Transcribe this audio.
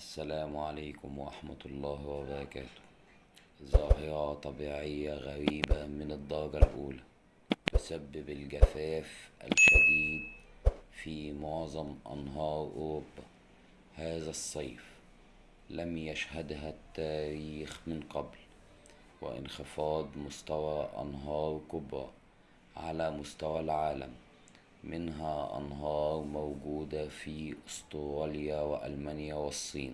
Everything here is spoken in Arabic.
السلام عليكم ورحمة الله وبركاته. ظاهرة طبيعية غريبة من الدرجة الأولى تسبب الجفاف الشديد في معظم أنهار أوروبا. هذا الصيف لم يشهدها التاريخ من قبل وانخفاض مستوى أنهار كبرى على مستوى العالم. منها أنهار موجودة في أستراليا وألمانيا والصين.